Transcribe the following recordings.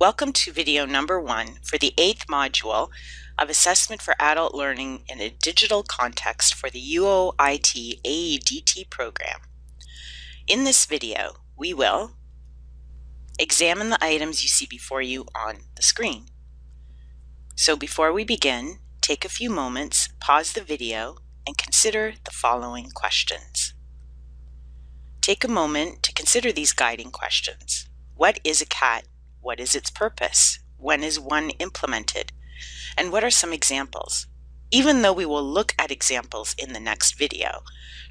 Welcome to video number one for the eighth module of Assessment for Adult Learning in a Digital Context for the UOIT AEDT program. In this video, we will examine the items you see before you on the screen. So before we begin, take a few moments, pause the video, and consider the following questions. Take a moment to consider these guiding questions. What is a CAT? What is its purpose? When is one implemented? And what are some examples? Even though we will look at examples in the next video,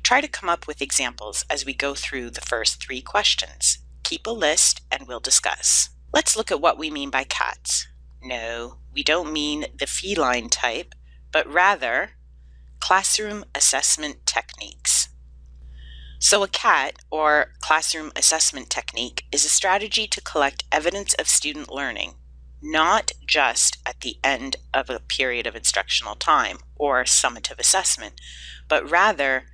try to come up with examples as we go through the first three questions. Keep a list and we'll discuss. Let's look at what we mean by cats. No, we don't mean the feline type, but rather classroom assessment techniques. So a CAT, or Classroom Assessment Technique, is a strategy to collect evidence of student learning, not just at the end of a period of instructional time or summative assessment, but rather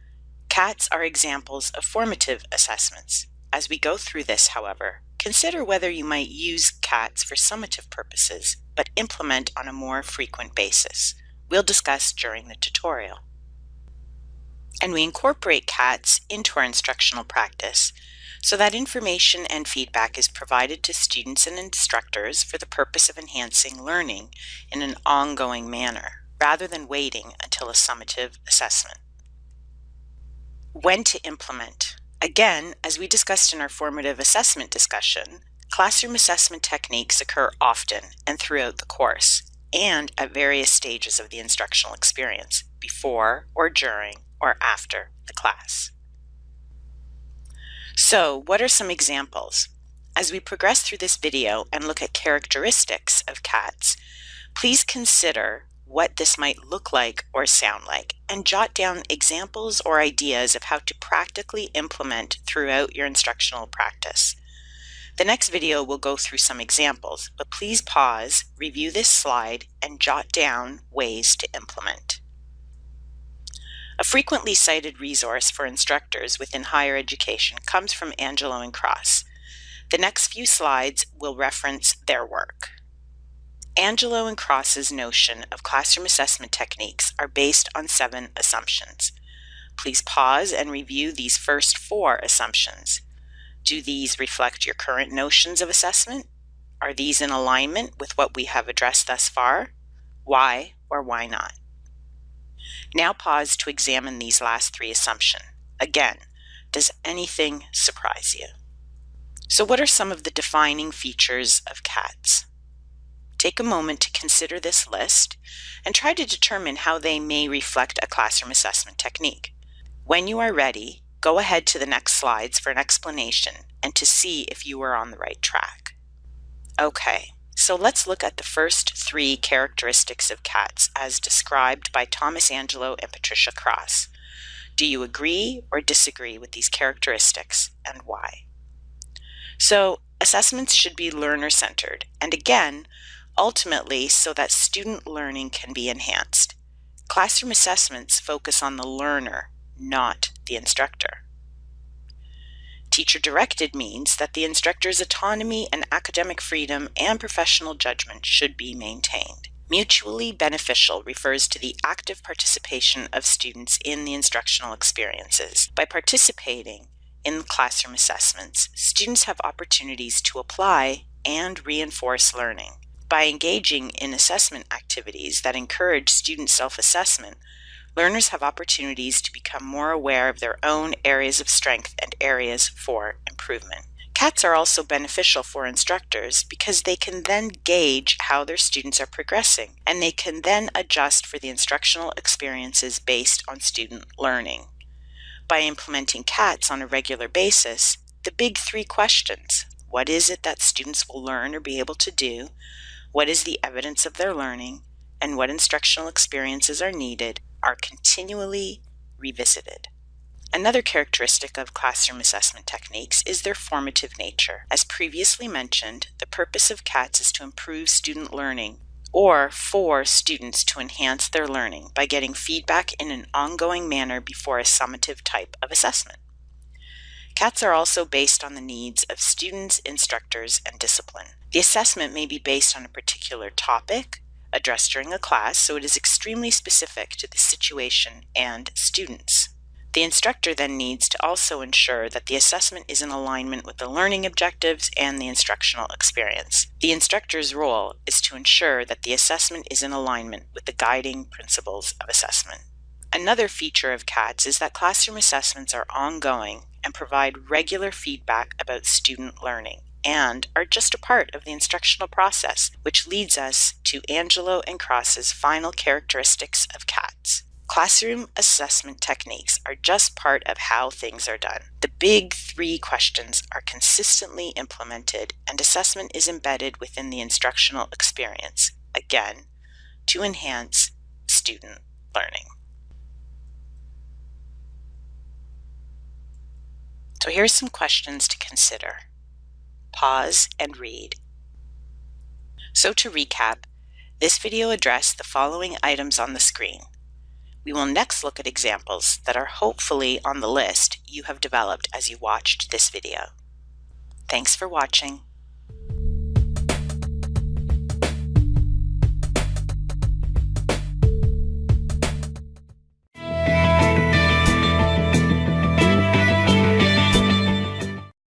CATs are examples of formative assessments. As we go through this, however, consider whether you might use CATs for summative purposes, but implement on a more frequent basis. We'll discuss during the tutorial and we incorporate CATs into our instructional practice so that information and feedback is provided to students and instructors for the purpose of enhancing learning in an ongoing manner, rather than waiting until a summative assessment. When to implement. Again, as we discussed in our formative assessment discussion, classroom assessment techniques occur often and throughout the course, and at various stages of the instructional experience, before or during or after the class. So what are some examples? As we progress through this video and look at characteristics of cats, please consider what this might look like or sound like and jot down examples or ideas of how to practically implement throughout your instructional practice. The next video will go through some examples, but please pause, review this slide, and jot down ways to implement. A frequently cited resource for instructors within higher education comes from Angelo and Cross. The next few slides will reference their work. Angelo and Cross's notion of classroom assessment techniques are based on seven assumptions. Please pause and review these first four assumptions. Do these reflect your current notions of assessment? Are these in alignment with what we have addressed thus far? Why or why not? Now pause to examine these last three assumptions. Again, does anything surprise you? So what are some of the defining features of CATs? Take a moment to consider this list and try to determine how they may reflect a classroom assessment technique. When you are ready, go ahead to the next slides for an explanation and to see if you are on the right track. Okay, so let's look at the first three characteristics of cats as described by Thomas Angelo and Patricia Cross. Do you agree or disagree with these characteristics and why? So assessments should be learner-centered and again, ultimately so that student learning can be enhanced. Classroom assessments focus on the learner, not the instructor. Teacher directed means that the instructor's autonomy and academic freedom and professional judgment should be maintained. Mutually beneficial refers to the active participation of students in the instructional experiences. By participating in classroom assessments, students have opportunities to apply and reinforce learning. By engaging in assessment activities that encourage student self-assessment, learners have opportunities to become more aware of their own areas of strength and areas for improvement. CATs are also beneficial for instructors because they can then gauge how their students are progressing and they can then adjust for the instructional experiences based on student learning. By implementing CATs on a regular basis, the big three questions, what is it that students will learn or be able to do? What is the evidence of their learning? And what instructional experiences are needed are continually revisited. Another characteristic of classroom assessment techniques is their formative nature. As previously mentioned, the purpose of CATs is to improve student learning or for students to enhance their learning by getting feedback in an ongoing manner before a summative type of assessment. CATs are also based on the needs of students, instructors, and discipline. The assessment may be based on a particular topic addressed during a class, so it is extremely specific to the situation and students. The instructor then needs to also ensure that the assessment is in alignment with the learning objectives and the instructional experience. The instructor's role is to ensure that the assessment is in alignment with the guiding principles of assessment. Another feature of CATS is that classroom assessments are ongoing and provide regular feedback about student learning and are just a part of the instructional process, which leads us to Angelo and Cross's final characteristics of CATS. Classroom assessment techniques are just part of how things are done. The big three questions are consistently implemented and assessment is embedded within the instructional experience, again, to enhance student learning. So here's some questions to consider. Pause and read. So to recap, this video addressed the following items on the screen. We will next look at examples that are hopefully on the list you have developed as you watched this video. Thanks for watching.